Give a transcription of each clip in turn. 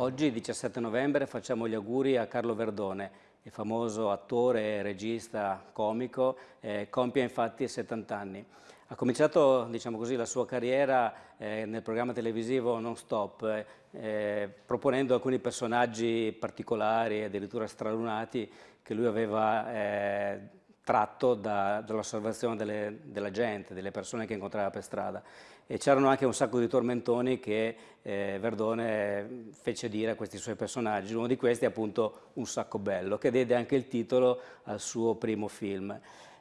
Oggi, 17 novembre, facciamo gli auguri a Carlo Verdone, il famoso attore, regista, comico, eh, compie infatti 70 anni. Ha cominciato diciamo così, la sua carriera eh, nel programma televisivo Non Stop, eh, proponendo alcuni personaggi particolari, addirittura stralunati, che lui aveva eh, tratto da, dall'osservazione della gente, delle persone che incontrava per strada. E c'erano anche un sacco di tormentoni che eh, Verdone fece dire a questi suoi personaggi. Uno di questi è appunto Un sacco bello, che diede anche il titolo al suo primo film.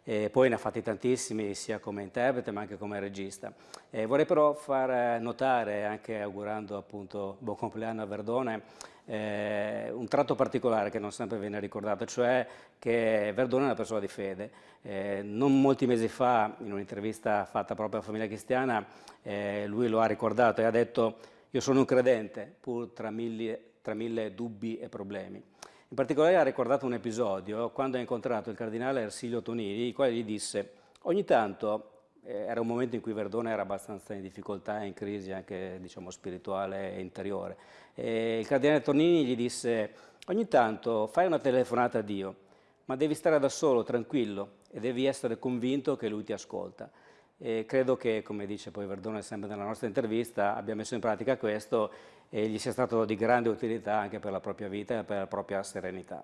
E poi ne ha fatti tantissimi sia come interprete ma anche come regista. E vorrei però far notare, anche augurando appunto buon compleanno a Verdone, eh, un tratto particolare che non sempre viene ricordato, cioè che Verdone è una persona di fede. Eh, non molti mesi fa, in un'intervista fatta proprio alla famiglia cristiana, eh, lui lo ha ricordato e ha detto io sono un credente pur tra mille, tra mille dubbi e problemi. In particolare ha ricordato un episodio quando ha incontrato il cardinale Ersilio Tonini, il quale gli disse ogni tanto, eh, era un momento in cui Verdone era abbastanza in difficoltà, in crisi anche diciamo, spirituale e interiore, e il cardinale Tonini gli disse ogni tanto fai una telefonata a Dio, ma devi stare da solo, tranquillo, e devi essere convinto che Lui ti ascolta. E credo che, come dice poi Verdone sempre nella nostra intervista, abbia messo in pratica questo e gli sia stato di grande utilità anche per la propria vita e per la propria serenità.